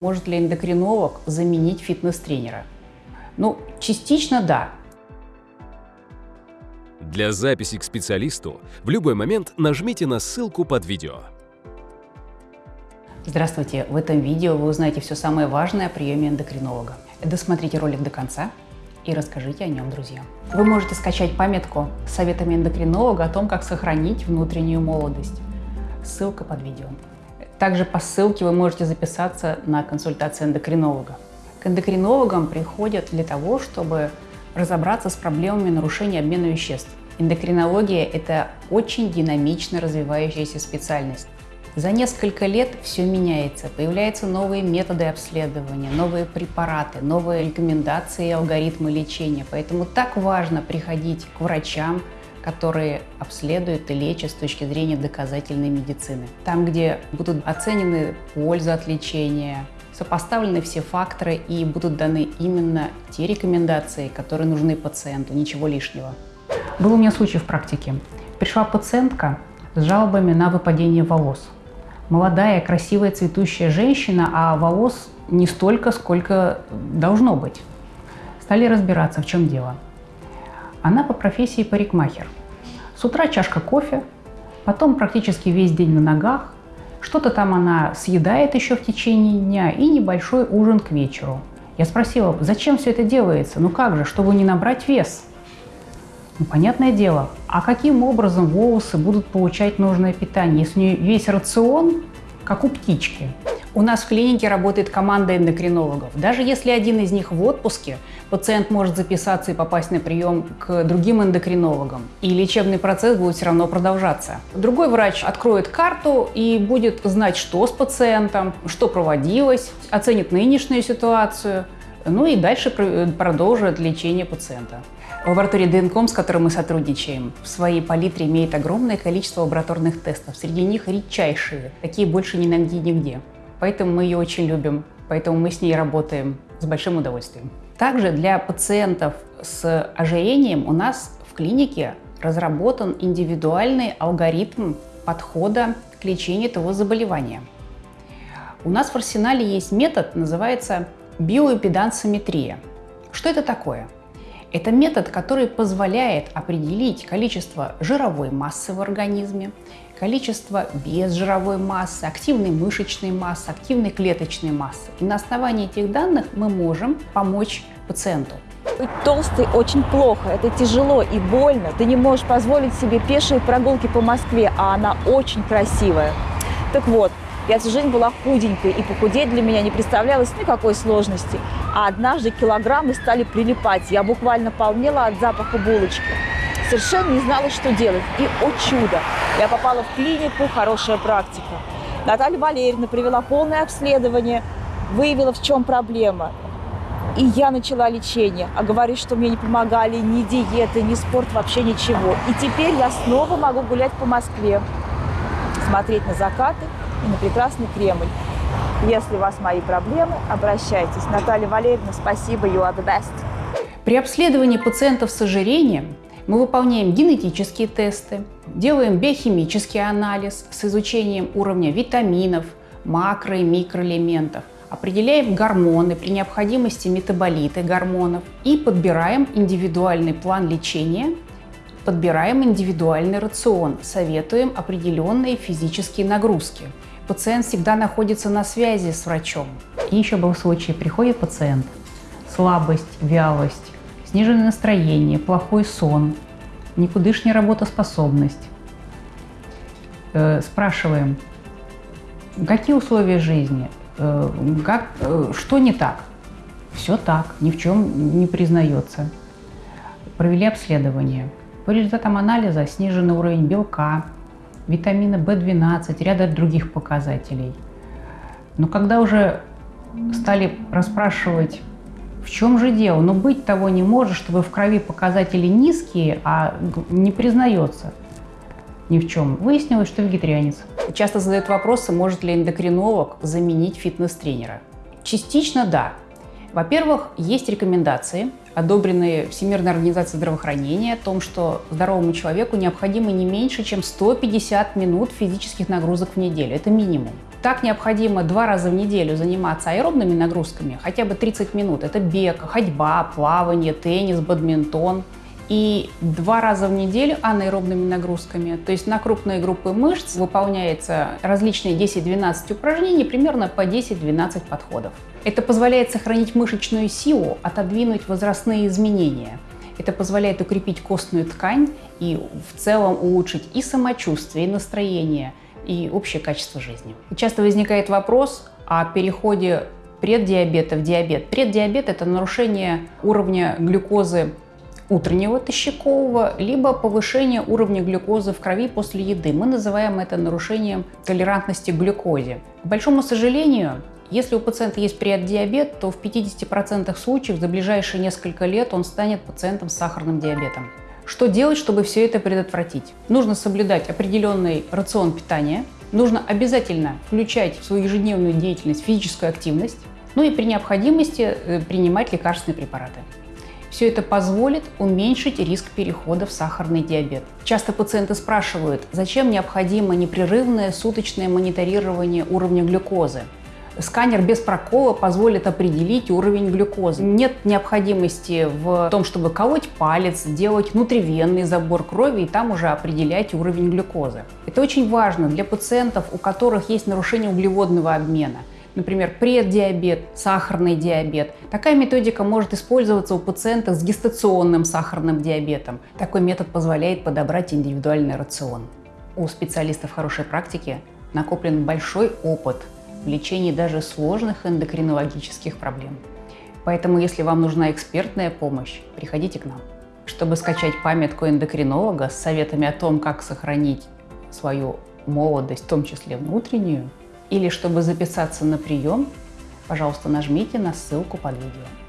Может ли эндокринолог заменить фитнес-тренера? Ну, частично да. Для записи к специалисту в любой момент нажмите на ссылку под видео. Здравствуйте! В этом видео вы узнаете все самое важное о приеме эндокринолога. Досмотрите ролик до конца и расскажите о нем друзьям. Вы можете скачать памятку с советами эндокринолога о том, как сохранить внутреннюю молодость. Ссылка под видео. Также по ссылке вы можете записаться на консультацию эндокринолога. К эндокринологам приходят для того, чтобы разобраться с проблемами нарушения обмена веществ. Эндокринология – это очень динамично развивающаяся специальность. За несколько лет все меняется, появляются новые методы обследования, новые препараты, новые рекомендации и алгоритмы лечения. Поэтому так важно приходить к врачам, которые обследуют и лечат с точки зрения доказательной медицины. Там, где будут оценены польза от лечения, сопоставлены все факторы и будут даны именно те рекомендации, которые нужны пациенту, ничего лишнего. Был у меня случай в практике. Пришла пациентка с жалобами на выпадение волос. Молодая, красивая, цветущая женщина, а волос не столько, сколько должно быть. Стали разбираться, в чем дело. Она по профессии парикмахер. С утра чашка кофе, потом практически весь день на ногах, что-то там она съедает еще в течение дня и небольшой ужин к вечеру. Я спросила, зачем все это делается? Ну как же, чтобы не набрать вес? Ну, понятное дело, а каким образом волосы будут получать нужное питание, если у нее весь рацион, как у птички? У нас в клинике работает команда эндокринологов. Даже если один из них в отпуске, пациент может записаться и попасть на прием к другим эндокринологам. И лечебный процесс будет все равно продолжаться. Другой врач откроет карту и будет знать, что с пациентом, что проводилось, оценит нынешнюю ситуацию, ну и дальше продолжит лечение пациента. Лаборатория ДНКОМ, с которой мы сотрудничаем, в своей палитре имеет огромное количество лабораторных тестов. Среди них редчайшие. Такие больше не найти нигде. Поэтому мы ее очень любим, поэтому мы с ней работаем с большим удовольствием. Также для пациентов с ожирением у нас в клинике разработан индивидуальный алгоритм подхода к лечению этого заболевания. У нас в арсенале есть метод, называется биоэпидансометрия. Что это такое? Это метод, который позволяет определить количество жировой массы в организме, количество безжировой массы, активной мышечной массы, активной клеточной массы. И на основании этих данных мы можем помочь пациенту. Быть толстой очень плохо, это тяжело и больно. Ты не можешь позволить себе пешие прогулки по Москве, а она очень красивая. Так вот, я всю жизнь была худенькой, и похудеть для меня не представлялось никакой сложности. А однажды килограммы стали прилипать. Я буквально полнела от запаха булочки. Совершенно не знала, что делать. И, о чудо, я попала в клинику, хорошая практика. Наталья Валерьевна провела полное обследование, выявила, в чем проблема. И я начала лечение. А говорит, что мне не помогали ни диеты, ни спорт, вообще ничего. И теперь я снова могу гулять по Москве, смотреть на закаты и на прекрасный Кремль. Если у вас мои проблемы, обращайтесь. Наталья Валерьевна, спасибо, you are the best. При обследовании пациентов с ожирением мы выполняем генетические тесты, делаем биохимический анализ с изучением уровня витаминов, макро- и микроэлементов, определяем гормоны, при необходимости метаболиты гормонов и подбираем индивидуальный план лечения подбираем индивидуальный рацион, советуем определенные физические нагрузки. Пациент всегда находится на связи с врачом. И еще был случай, приходит пациент, слабость, вялость, сниженное настроение, плохой сон, никудышняя работоспособность. Э, спрашиваем, какие условия жизни, э, как, э, что не так? Все так, ни в чем не признается. Провели обследование. По результатам анализа сниженный уровень белка, витамина В12, ряда других показателей. Но когда уже стали расспрашивать, в чем же дело, но быть того не может, чтобы в крови показатели низкие, а не признается ни в чем. Выяснилось, что вегетарианец. Часто задают вопросы, может ли эндокринолог заменить фитнес-тренера. Частично да. Во-первых, есть рекомендации, одобренные Всемирной организацией здравоохранения, о том, что здоровому человеку необходимо не меньше, чем 150 минут физических нагрузок в неделю. Это минимум. Так необходимо два раза в неделю заниматься аэробными нагрузками, хотя бы 30 минут. Это бег, ходьба, плавание, теннис, бадминтон. И два раза в неделю анаэробными нагрузками. То есть на крупные группы мышц выполняется различные 10-12 упражнений, примерно по 10-12 подходов. Это позволяет сохранить мышечную силу, отодвинуть возрастные изменения. Это позволяет укрепить костную ткань и в целом улучшить и самочувствие, и настроение, и общее качество жизни. Часто возникает вопрос о переходе преддиабета в диабет. Преддиабет – это нарушение уровня глюкозы утреннего тощакового, либо повышение уровня глюкозы в крови после еды. Мы называем это нарушением толерантности к глюкозе. К большому сожалению, если у пациента есть преддиабет, то в 50% случаев за ближайшие несколько лет он станет пациентом с сахарным диабетом. Что делать, чтобы все это предотвратить? Нужно соблюдать определенный рацион питания, нужно обязательно включать в свою ежедневную деятельность физическую активность, ну и при необходимости э, принимать лекарственные препараты. Все это позволит уменьшить риск перехода в сахарный диабет. Часто пациенты спрашивают, зачем необходимо непрерывное суточное мониторирование уровня глюкозы. Сканер без прокола позволит определить уровень глюкозы. Нет необходимости в том, чтобы колоть палец, делать внутривенный забор крови и там уже определять уровень глюкозы. Это очень важно для пациентов, у которых есть нарушение углеводного обмена – например, преддиабет, сахарный диабет. Такая методика может использоваться у пациентов с гестационным сахарным диабетом. Такой метод позволяет подобрать индивидуальный рацион. У специалистов хорошей практики накоплен большой опыт в лечении даже сложных эндокринологических проблем. Поэтому, если вам нужна экспертная помощь, приходите к нам. Чтобы скачать памятку эндокринолога с советами о том, как сохранить свою молодость, в том числе внутреннюю, или чтобы записаться на прием, пожалуйста, нажмите на ссылку под видео.